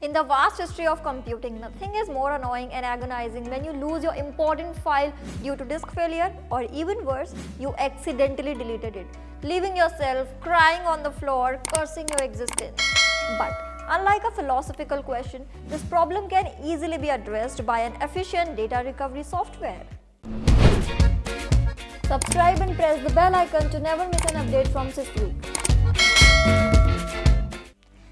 In the vast history of computing, nothing is more annoying and agonizing when you lose your important file due to disk failure or even worse, you accidentally deleted it, leaving yourself crying on the floor, cursing your existence. But unlike a philosophical question, this problem can easily be addressed by an efficient data recovery software. Subscribe and press the bell icon to never miss an update from SysTweak.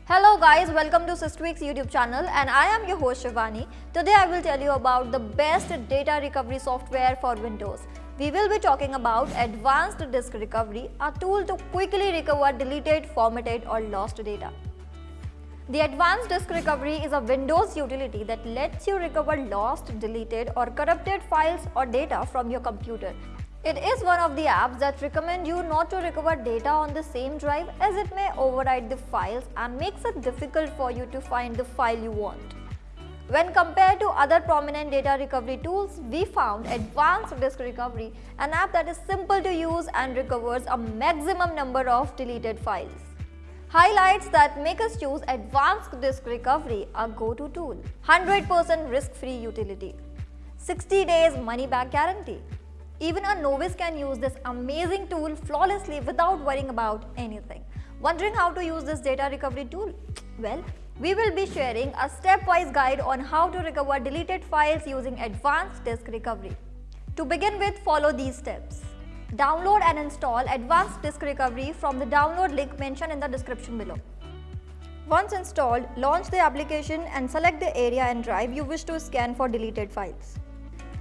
Hello guys, welcome to SysTweak's YouTube channel and I am your host Shivani. Today I will tell you about the best data recovery software for Windows. We will be talking about Advanced Disk Recovery, a tool to quickly recover deleted, formatted or lost data. The Advanced Disk Recovery is a Windows utility that lets you recover lost, deleted or corrupted files or data from your computer it is one of the apps that recommend you not to recover data on the same drive as it may overwrite the files and makes it difficult for you to find the file you want. When compared to other prominent data recovery tools, we found Advanced Disk Recovery, an app that is simple to use and recovers a maximum number of deleted files. Highlights that make us choose Advanced Disk Recovery, a go-to tool. 100% risk-free utility. 60 days money-back guarantee. Even a novice can use this amazing tool flawlessly without worrying about anything. Wondering how to use this data recovery tool? Well, we will be sharing a stepwise guide on how to recover deleted files using advanced disk recovery. To begin with, follow these steps. Download and install Advanced Disk Recovery from the download link mentioned in the description below. Once installed, launch the application and select the area and drive you wish to scan for deleted files.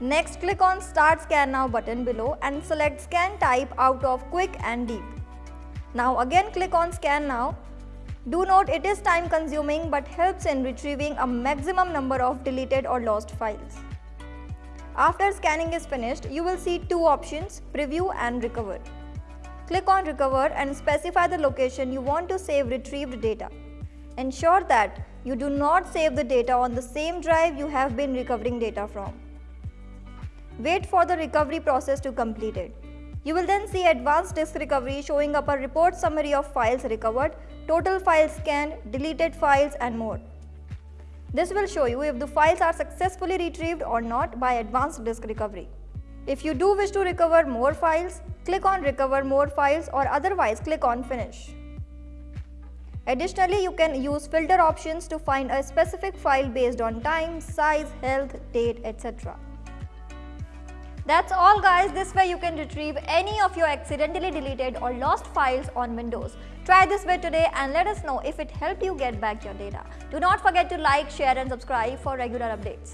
Next, click on Start Scan Now button below and select Scan Type out of Quick and Deep. Now again click on Scan Now. Do note it is time consuming but helps in retrieving a maximum number of deleted or lost files. After scanning is finished, you will see two options, Preview and Recover. Click on Recover and specify the location you want to save retrieved data. Ensure that you do not save the data on the same drive you have been recovering data from. Wait for the recovery process to complete it. You will then see advanced disk recovery showing up a report summary of files recovered, total files scanned, deleted files and more. This will show you if the files are successfully retrieved or not by advanced disk recovery. If you do wish to recover more files, click on recover more files or otherwise click on finish. Additionally, you can use filter options to find a specific file based on time, size, health, date, etc. That's all guys, this way you can retrieve any of your accidentally deleted or lost files on Windows. Try this way today and let us know if it helped you get back your data. Do not forget to like, share and subscribe for regular updates.